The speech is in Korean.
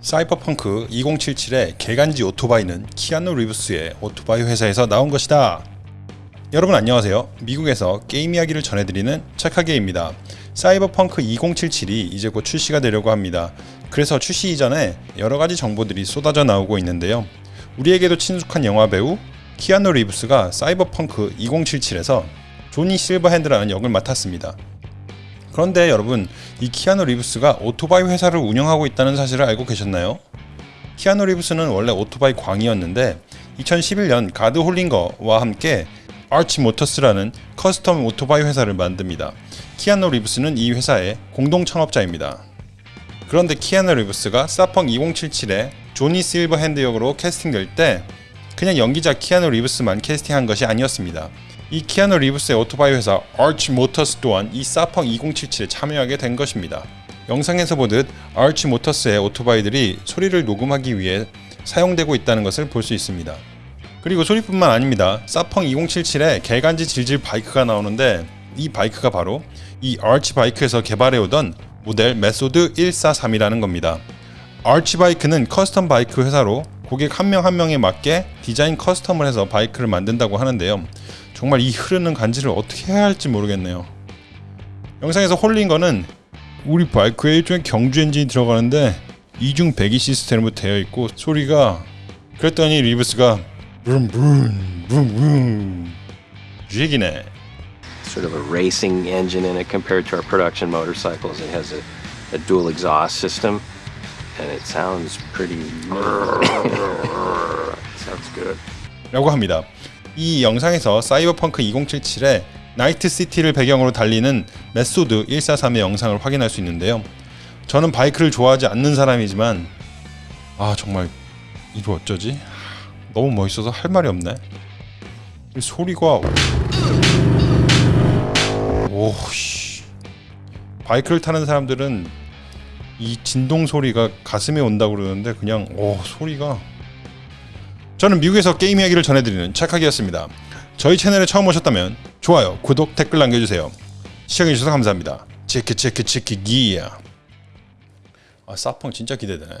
사이버펑크 2077의 개간지 오토바이는 키아누 리브스의 오토바이 회사에서 나온 것이다. 여러분 안녕하세요. 미국에서 게임 이야기를 전해드리는 착하게입니다. 사이버펑크 2077이 이제 곧 출시가 되려고 합니다. 그래서 출시 이전에 여러가지 정보들이 쏟아져 나오고 있는데요. 우리에게도 친숙한 영화 배우 키아누 리브스가 사이버펑크 2077에서 조니 실버핸드라는 역을 맡았습니다. 그런데 여러분, 이 키아누 리브스가 오토바이 회사를 운영하고 있다는 사실을 알고 계셨나요? 키아누 리브스는 원래 오토바이 광이었는데 2011년 가드 홀링거와 함께 아치 모터스라는 custom 오토바이 회사를 만듭니다. 키아누 리브스는 이 회사의 공동 창업자입니다. 그런데 키아누 리브스가 사펑 2077의 조니 실버핸드 역으로 캐스팅될 때 그냥 연기자 키아누 리브스만 캐스팅한 것이 아니었습니다. 이 키아누 리브스의 오토바이 회사 아치 모터스 또한 이 사펑 2077에 참여하게 된 것입니다. 영상에서 보듯 아치 모터스의 오토바이들이 소리를 녹음하기 위해 사용되고 있다는 것을 볼 수 있습니다. 그리고 소리뿐만 아닙니다. 사펑 2077에 개간지 질질 바이크가 나오는데 이 바이크가 바로 이 아치 바이크에서 개발해오던 모델 메소드 143이라는 겁니다. 아치 바이크는 custom 바이크 회사로 고객 한 명 한 명에 맞게 디자인 custom을 해서 바이크를 만든다고 하는데요. 정말 이 흐르는 간지를 어떻게 해야 할지 모르겠네요. 영상에서 홀링거는 우리 바이크에 일종의 경주 엔진이 들어가는데 이중 배기 시스템으로 되어 있고 소리가 그랬더니 리브스가 vroom vroom 이 얘기네. sort of a racing engine in it compared to our production motorcycles. It has a, a dual exhaust system, and it sounds pretty. sounds good. 라고 합니다. 이 영상에서 사이버펑크 2077의 나이트 시티를 배경으로 달리는 메소드 143의 영상을 확인할 수 있는데요. 저는 바이크를 좋아하지 않는 사람이지만 아 정말 이거 어쩌지? 너무 멋있어서 할 말이 없네. 이 소리가 오씨 바이크를 타는 사람들은 이 진동 소리가 가슴에 온다고 그러는데 그냥 오 소리가 저는 미국에서 게임 이야기를 전해드리는 착하기였습니다. 저희 채널에 처음 오셨다면 좋아요, 구독, 댓글 남겨주세요. 시청해주셔서 감사합니다. 체크 체크 체크 기야. 아 사펑 진짜 기대되네.